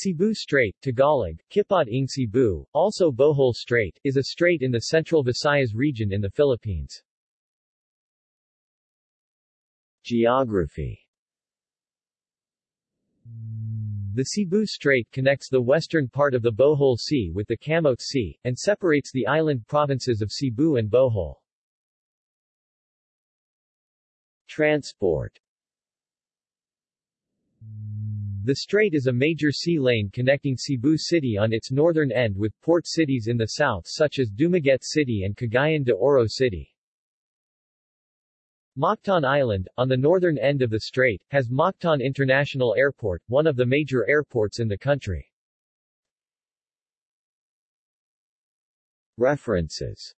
Cebu Strait, Tagalog, Kipot ng Cebu, also Bohol Strait, is a strait in the central Visayas region in the Philippines. Geography The Cebu Strait connects the western part of the Bohol Sea with the Camotes Sea, and separates the island provinces of Cebu and Bohol. Transport The strait is a major sea lane connecting Cebu City on its northern end with port cities in the south such as Dumaguete City and Cagayan de Oro City. Mactan Island, on the northern end of the strait, has Mactan International Airport, one of the major airports in the country. References